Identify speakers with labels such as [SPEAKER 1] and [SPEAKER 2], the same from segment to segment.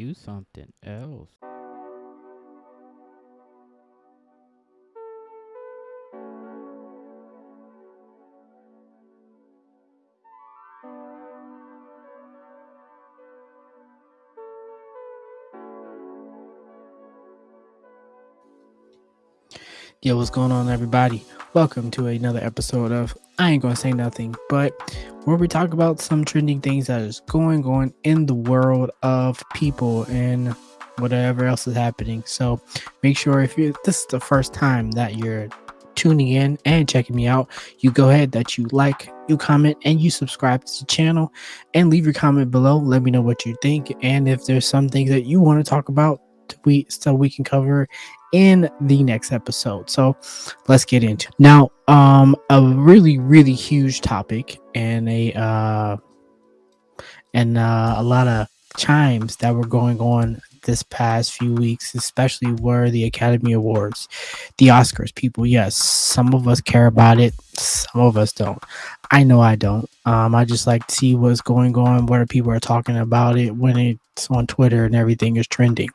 [SPEAKER 1] you something else.
[SPEAKER 2] Yo, what's going on, everybody? Welcome to another episode of I Ain't Gonna Say Nothing, but where we talk about some trending things that is going on in the world of people and whatever else is happening. So make sure if you this is the first time that you're tuning in and checking me out, you go ahead that you like, you comment, and you subscribe to the channel and leave your comment below. Let me know what you think and if there's some things that you want to talk about we so we can cover in the next episode. So let's get into it. now um a really really huge topic and a uh and uh, a lot of chimes that were going on this past few weeks, especially were the Academy Awards, the Oscars. People, yes, some of us care about it, some of us don't. I know I don't. Um, I just like to see what's going on, what people are talking about it when it's on Twitter and everything is trending.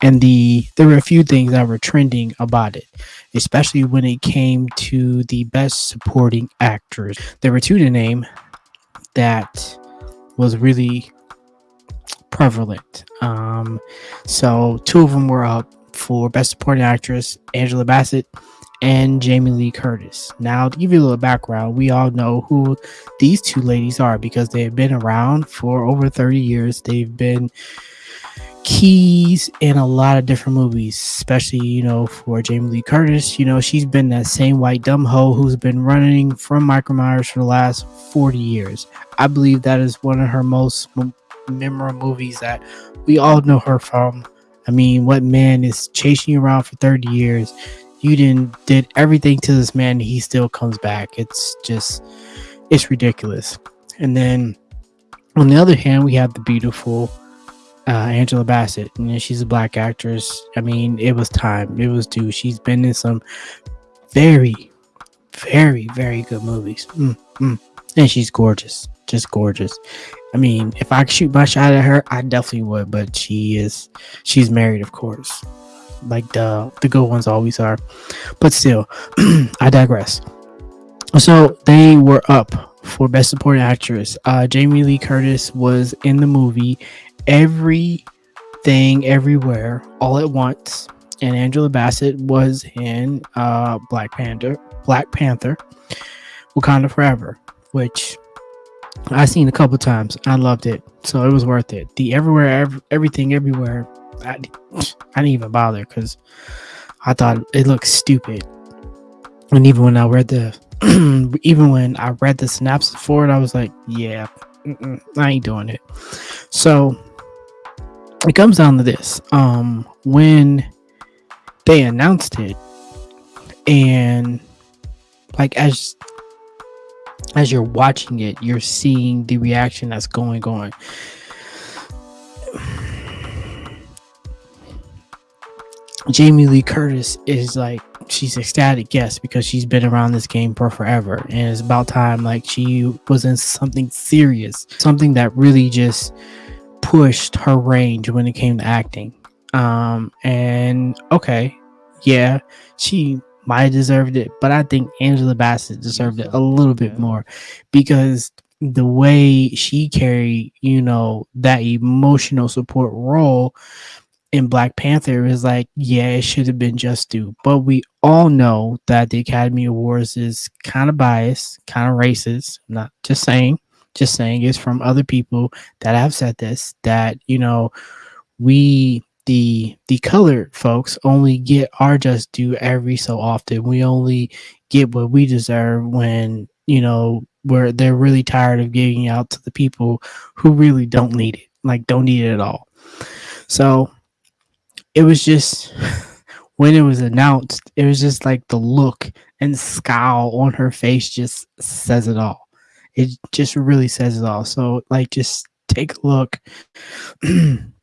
[SPEAKER 2] And the there were a few things that were trending about it, especially when it came to the best supporting actors. There were two to name that was really prevalent. Um, so two of them were up for Best Supporting Actress, Angela Bassett and Jamie Lee Curtis. Now, to give you a little background, we all know who these two ladies are because they have been around for over 30 years. They've been keys in a lot of different movies, especially, you know, for Jamie Lee Curtis. You know, she's been that same white dumb hoe who's been running from Michael Myers for the last 40 years. I believe that is one of her most memorable movies that we all know her from. I mean, what man is chasing you around for 30 years? You didn't did everything to this man, he still comes back. It's just it's ridiculous. And then on the other hand, we have the beautiful uh, Angela Bassett. You know, she's a black actress. I mean, it was time. It was due. She's been in some very, very, very good movies. Mm, mm. And she's gorgeous. Just gorgeous. I mean, if I could shoot my shot at her, I definitely would. But she is, she's married, of course, like the the good ones always are. But still, I digress. So they were up for Best Supporting Actress. Uh, Jamie Lee Curtis was in the movie Everything Everywhere All at Once, and Angela Bassett was in uh, Black Panther. Black Panther, Wakanda Forever, which I seen a couple times. I loved it, so it was worth it. The everywhere, every, everything, everywhere. I, I didn't even bother because I thought it looked stupid. And even when I read the, even when I read the synopsis for it, I was like, yeah, I ain't doing it. So it comes down to this: um, when they announced it, and like as as you're watching it, you're seeing the reaction that's going on. Jamie Lee Curtis is like she's ecstatic, yes, because she's been around this game for forever, and it's about time like she was in something serious, something that really just pushed her range when it came to acting. Um, and okay, yeah, she might have deserved it, but I think Angela Bassett deserved it a little bit more because the way she carried, you know, that emotional support role in Black Panther is like, yeah, it should have been just due. But we all know that the Academy Awards is kind of biased, kind of racist. I'm not just saying, just saying it's from other people that have said this that, you know, we the the colored folks only get our just due every so often. We only get what we deserve when you know where they're really tired of giving out to the people who really don't need it, like don't need it at all. So it was just when it was announced, it was just like the look and scowl on her face just says it all. It just really says it all. So like just take a look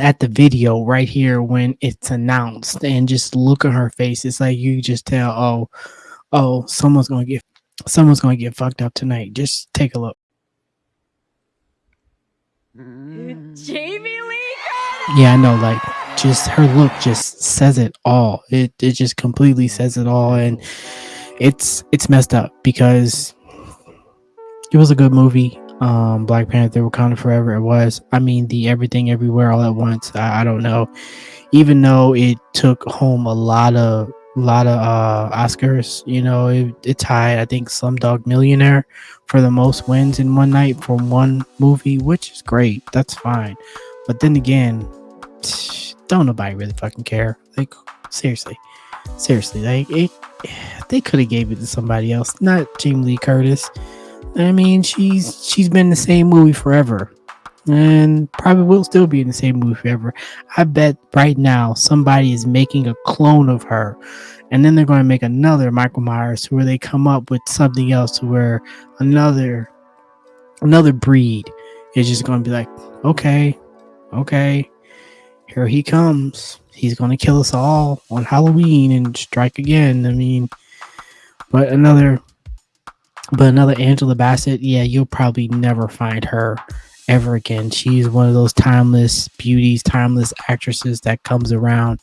[SPEAKER 2] at the video right here when it's announced and just look at her face. It's like you just tell, oh, oh, someone's gonna get someone's gonna get fucked up tonight. Just take a look.
[SPEAKER 3] Mm. Jamie Lee
[SPEAKER 2] Yeah, I know. Like, just her look just says it all. It it just completely says it all, and it's it's messed up because it was a good movie. Um, Black Panther: Wakanda Forever. It was. I mean, the Everything Everywhere All at Once. I, I don't know. Even though it took home a lot of a lot of uh Oscars, you know, it, it tied. I think Slumdog Millionaire for the most wins in one night for one movie, which is great. That's fine. But then again, don't nobody really fucking care. Like seriously, seriously, like it, they could have gave it to somebody else, not Jamie Lee Curtis. I mean, she's she's been in the same movie forever, and probably will still be in the same movie forever. I bet right now somebody is making a clone of her, and then they're going to make another Michael Myers where they come up with something else where another another breed is just going to be like, okay, okay, here he comes. He's going to kill us all on Halloween and strike again. I mean, but another, but another Angela Bassett. Yeah, you'll probably never find her ever again. She's one of those timeless beauties, timeless actresses that comes around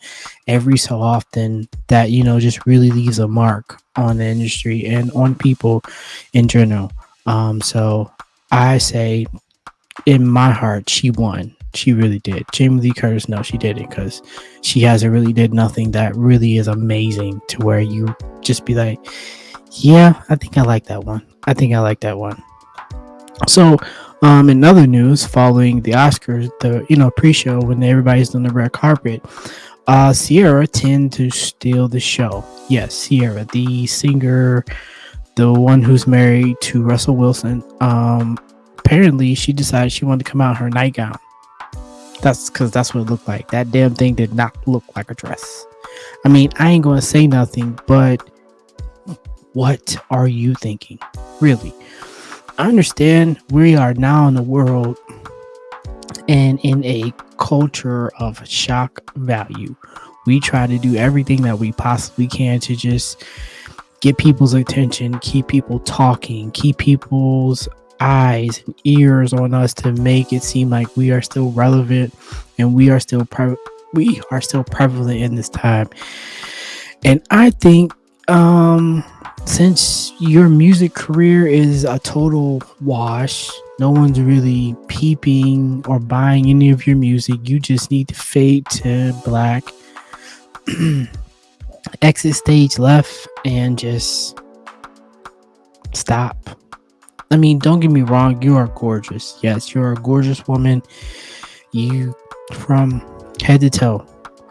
[SPEAKER 2] every so often that, you know, just really leaves a mark on the industry and on people in general. Um, so I say in my heart, she won. She really did. Jamie Lee Curtis, no, she didn't because she hasn't really did nothing that really is amazing to where you just be like, yeah, I think I like that one. I think I like that one. So, um, in other news, following the Oscars, the you know pre-show when everybody's on the red carpet, uh, Ciara tend to steal the show. Yes, Ciara, the singer, the one who's married to Russell Wilson. Um, apparently, she decided she wanted to come out in her nightgown. That's because that's what it looked like. That damn thing did not look like a dress. I mean, I ain't gonna say nothing, but what are you thinking? Really? I understand we are now in the world and in a culture of shock value. We try to do everything that we possibly can to just get people's attention, keep people talking, keep people's eyes and ears on us to make it seem like we are still relevant and we are still pre- we are still prevalent in this time. And I think um since your music career is a total wash, no one's really peeping or buying any of your music. You just need to fade to black, exit stage left, and just stop. I mean, don't get me wrong, you are gorgeous. Yes, you're a gorgeous woman. You from head to toe.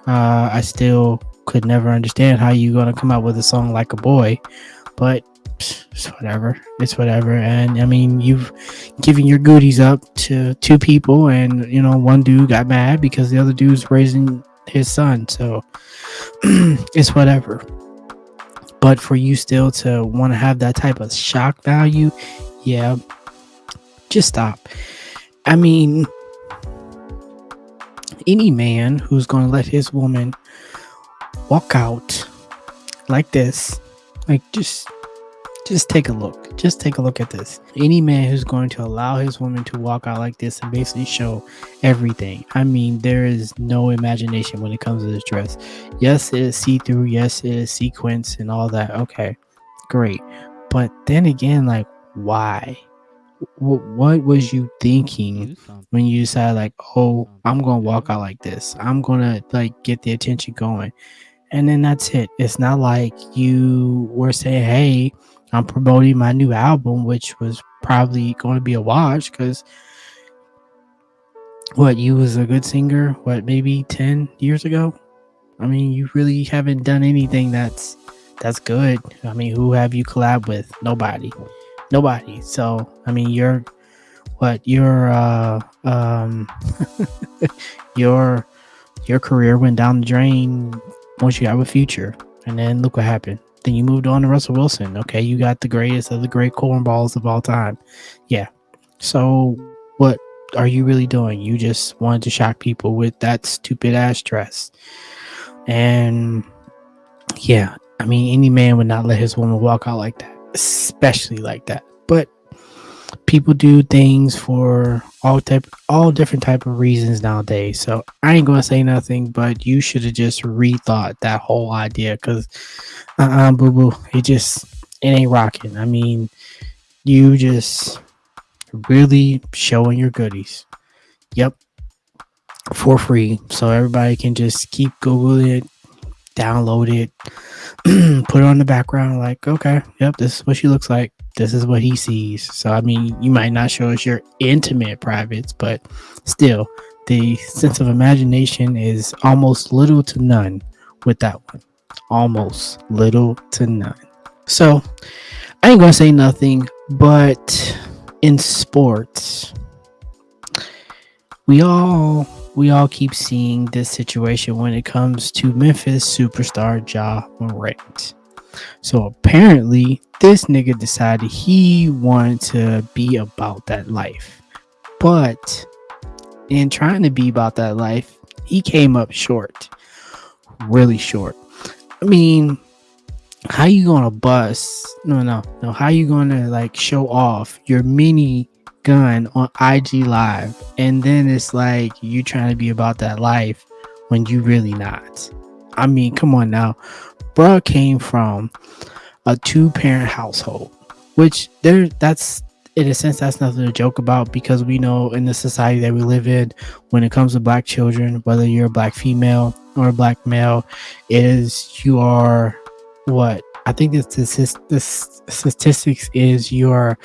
[SPEAKER 2] Uh, I still could never understand how you're gonna come out with a song like a boy but it's whatever. It's whatever. And I mean, you've given your goodies up to two people, and you know, one dude got mad because the other dude's raising his son. So it's whatever. But for you still to want to have that type of shock value, yeah, just stop. I mean, any man who's going to let his woman walk out like this like just just take a look. Just take a look at this. Any man who's going to allow his woman to walk out like this and basically show everything. I mean, there is no imagination when it comes to this dress. Yes, it is see through. Yes, it is sequence and all that. Okay, great. But then again, like, why? What, what was you thinking when you decided, like, oh, I'm going to walk out like this? I'm going to, like, get the attention going and then that's it. It's not like you were saying, "Hey, I'm promoting my new album," which was probably going to be a watch because what you was a good singer. What maybe ten years ago? I mean, you really haven't done anything that's that's good. I mean, who have you collab with? Nobody, nobody. So I mean, you're what your uh um your your career went down the drain once you have a future. And then look what happened. Then you moved on to Russell Wilson. Okay, you got the greatest of the great cornballs of all time. Yeah. So what are you really doing? You just wanted to shock people with that stupid ass dress. And yeah, I mean, any man would not let his woman walk out like that, especially like that. But people do things for all type all different type of reasons nowadays. So i ain't gonna say nothing but you should have just rethought that whole idea because uh-uh boo boo it just it ain't rocking. I mean you just really showing your goodies. Yep for free. So everybody can just keep google it download it put it on the background like okay yep this is what she looks like this is what he sees. So I mean, you might not show us your intimate privates, but still, the sense of imagination is almost little to none with that one. Almost little to none. So I ain't gonna say nothing, but in sports, we all we all keep seeing this situation when it comes to Memphis superstar Ja Morant. So apparently, this nigga decided he wanted to be about that life. But in trying to be about that life, he came up short. Really short. I mean, how you gonna bust? No, no, no. How you gonna like show off your mini gun on IG Live, and then it's like you trying to be about that life when you really not? I mean, come on now bruh came from a two parent household, which there that's in a sense that's nothing to joke about because we know in the society that we live in, when it comes to black children, whether you're a black female or a black male, is you are what I think this the statistics is you are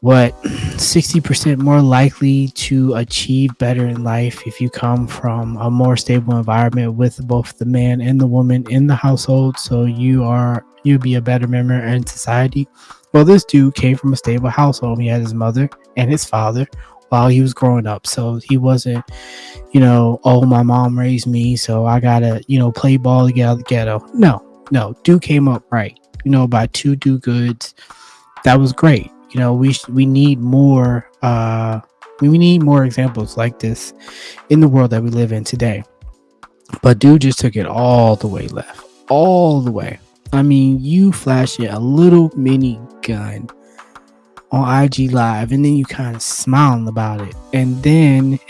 [SPEAKER 2] what 60% more likely to achieve better in life if you come from a more stable environment with both the man and the woman in the household. So you are you be a better member in society. Well this dude came from a stable household. He had his mother and his father while he was growing up. So he wasn't you know oh my mom raised me so i gotta you know play ball to get out of the ghetto. No no dude came up right you know by two do goods. That was great you know we we need more uh we need more examples like this in the world that we live in today. But dude just took it all the way left all the way. I mean you flash it a little mini gun on ig live and then you kind of smiling about it. And then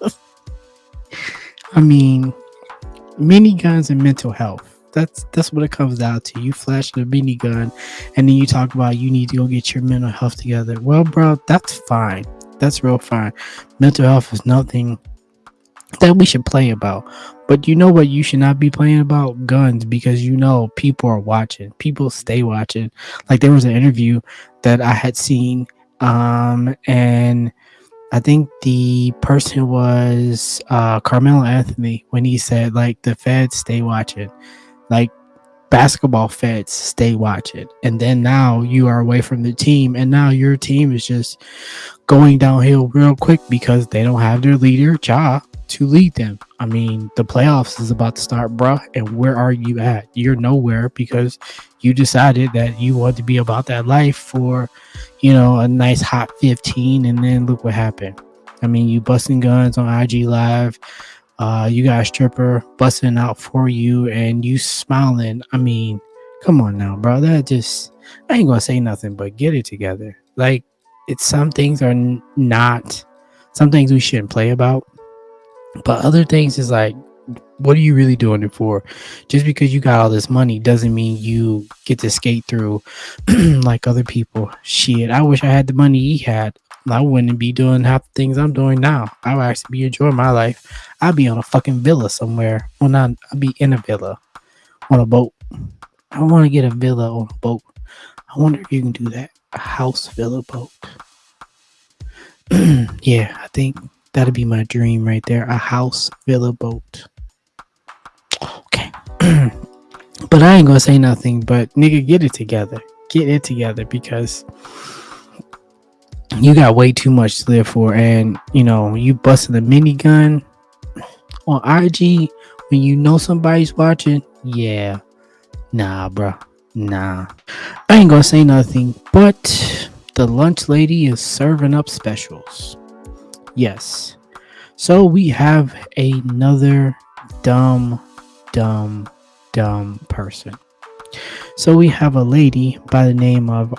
[SPEAKER 2] i mean mini guns and mental health that's that's what it comes down to. You flash the mini gun, and then you talk about you need to go get your mental health together. Well, bro, that's fine. That's real fine. Mental health is nothing that we should play about. But you know what? You should not be playing about guns because you know people are watching. People stay watching. Like there was an interview that I had seen, um, and I think the person was uh, Carmelo Anthony when he said like the feds stay watching like basketball feds stay watching and then now you are away from the team and now your team is just going downhill real quick because they don't have their leader Ja to lead them. I mean, the playoffs is about to start, bruh, and where are you at? You're nowhere because you decided that you want to be about that life for, you know, a nice hot 15 and then look what happened. I mean, you busting guns on IG live uh, you got a stripper busting out for you and you smiling. I mean, come on now, bro. That just, I ain't gonna say nothing, but get it together. Like, it's some things are not, some things we shouldn't play about, but other things is like, what are you really doing it for? Just because you got all this money doesn't mean you get to skate through like other people. Shit, I wish I had the money he had. I wouldn't be doing half the things I'm doing now. I would actually be enjoying my life. I'd be on a fucking villa somewhere. Well, not I'd be in a villa on a boat. I want to get a villa on a boat. I wonder if you can do that. A house villa boat. yeah, I think that'd be my dream right there. A house villa boat. Okay. but I ain't gonna say nothing, but nigga, get it together. Get it together because you got way too much to live for and you know you busting the minigun on IG when you know somebody's watching. Yeah. Nah bruh. Nah. I ain't gonna say nothing but the lunch lady is serving up specials. Yes. So we have another dumb dumb dumb person. So we have a lady by the name of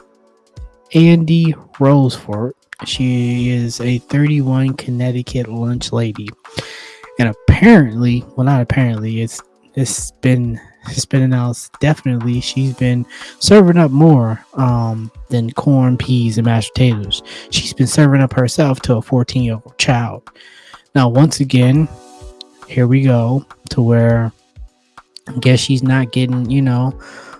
[SPEAKER 2] Andy Rosefort. She is a 31 Connecticut lunch lady. And apparently, well, not apparently, it's it's been it's been announced definitely she's been serving up more um, than corn, peas, and mashed potatoes. She's been serving up herself to a 14 year old child. Now, once again, here we go to where I guess she's not getting, you know,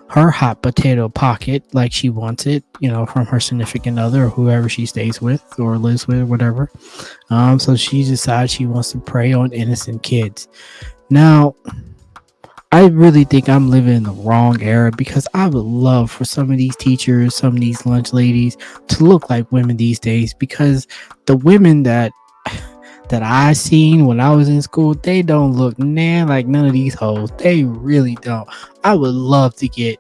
[SPEAKER 2] her hot potato pocket like she wants it, you know, from her significant other or whoever she stays with or lives with, or whatever. Um, so she decides she wants to prey on innocent kids. Now, I really think I'm living in the wrong era because I would love for some of these teachers, some of these lunch ladies to look like women these days because the women that that I seen when I was in school, they don't look nan like none of these hoes. They really don't. I would love to get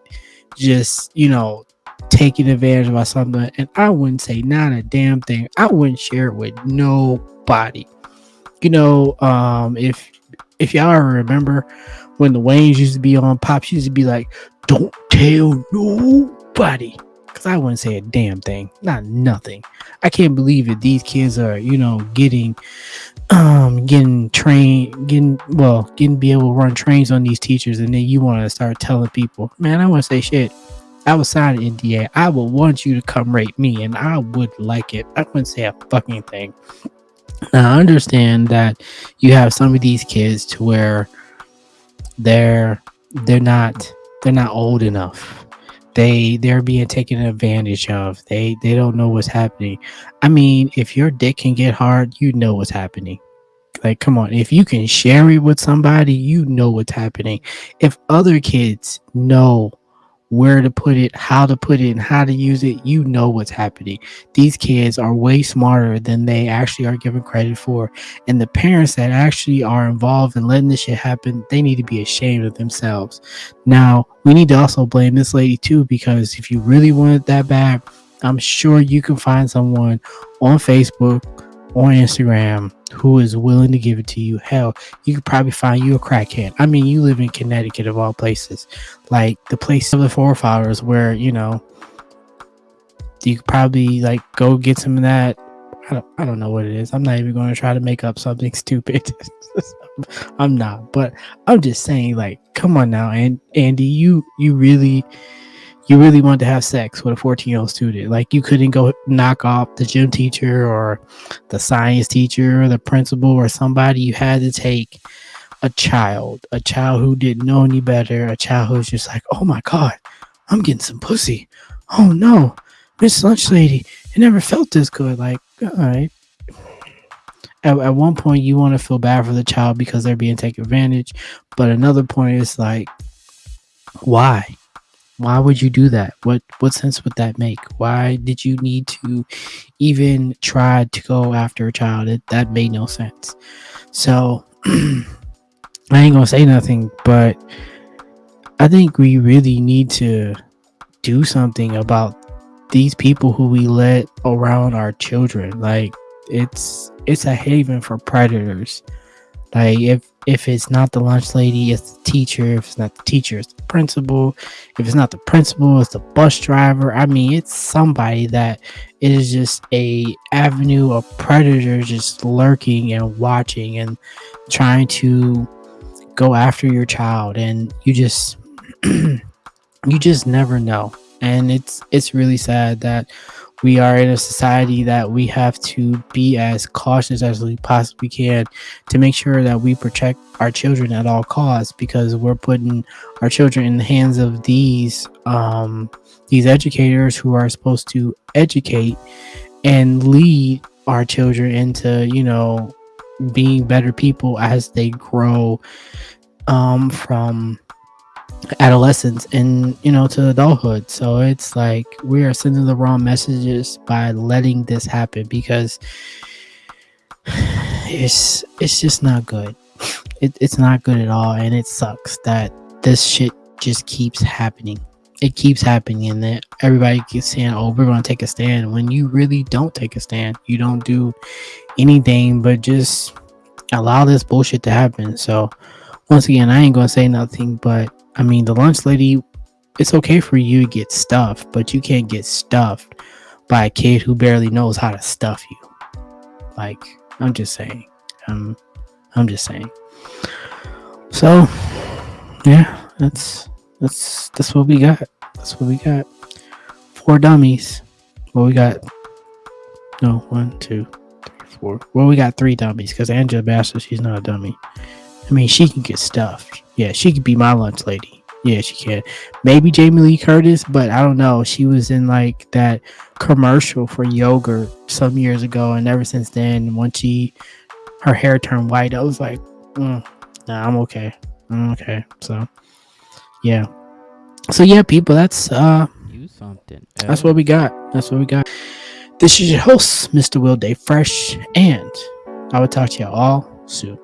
[SPEAKER 2] just, you know, taken advantage of by something and I wouldn't say not a damn thing. I wouldn't share it with nobody. You know, um if if y'all remember when the Wayans used to be on Pops used to be like, Don't tell nobody. Cause I wouldn't say a damn thing. Not nothing. I can't believe that these kids are, you know, getting um getting trained getting well getting be able to run trains on these teachers and then you want to start telling people man i want to say shit. I was sign an nda i would want you to come rate me and i would like it. I wouldn't say a fucking thing. Now i understand that you have some of these kids to where they're they're not they're not old enough they they're being taken advantage of. They they don't know what's happening. I mean if your dick can get hard you know what's happening. Like come on if you can share it with somebody you know what's happening. If other kids know where to put it, how to put it, and how to use it, you know what's happening. These kids are way smarter than they actually are given credit for. And the parents that actually are involved in letting this shit happen, they need to be ashamed of themselves. Now, we need to also blame this lady too, because if you really want it that bad, I'm sure you can find someone on Facebook or Instagram who is willing to give it to you. Hell, you could probably find you a crackhead. I mean, you live in Connecticut of all places, like the place of the forefathers where you know you could probably like go get some of that. I don't, I don't know what it is. I'm not even going to try to make up something stupid. I'm not, but I'm just saying, like, come on now, and Andy, you you really you really wanted to have sex with a 14 year old student. Like you couldn't go knock off the gym teacher or the science teacher or the principal or somebody. You had to take a child, a child who didn't know any better, a child who's just like, oh my God, I'm getting some pussy. Oh no, Miss Lunch Lady, it never felt this good. Like, all right. At, at one point, you want to feel bad for the child because they're being taken advantage. But another point is like, why? Why would you do that? What what sense would that make? Why did you need to even try to go after a child? It, that made no sense. So i ain't gonna say nothing but i think we really need to do something about these people who we let around our children. Like it's it's a haven for predators like if if it's not the lunch lady, it's the teacher. If it's not the teacher, it's the principal. If it's not the principal, it's the bus driver. I mean, it's somebody that is just a avenue of predators just lurking and watching and trying to go after your child and you just you just never know and it's it's really sad that we are in a society that we have to be as cautious as we possibly can to make sure that we protect our children at all costs because we're putting our children in the hands of these um, these educators who are supposed to educate and lead our children into you know being better people as they grow um, from adolescence and you know to adulthood. So it's like we are sending the wrong messages by letting this happen because it's it's just not good. It, it's not good at all and it sucks that this shit just keeps happening. It keeps happening and that everybody keeps saying oh we're to take a stand when you really don't take a stand. You don't do anything but just allow this bullshit to happen. So once again i ain't to say nothing but I mean, the lunch lady, it's okay for you to get stuffed, but you can't get stuffed by a kid who barely knows how to stuff you. Like, I'm just saying. Um, I'm just saying. So, yeah, that's that's that's what we got. That's what we got. Four dummies. Well, we got no one, two, three, four. Well, we got three dummies because Angela Bassett, she's not a dummy. I mean, she can get stuffed. Yeah, she could be my lunch lady. Yeah, she can. Maybe Jamie Lee Curtis, but I don't know. She was in like that commercial for yogurt some years ago, and ever since then, once she her hair turned white, I was like, mm, nah, I'm okay. I'm okay. So, yeah. So yeah, people, that's uh,
[SPEAKER 1] You something.
[SPEAKER 2] that's what we got. That's what we got. This is your host, Mr. Will Day Fresh, and I will talk to you all soon.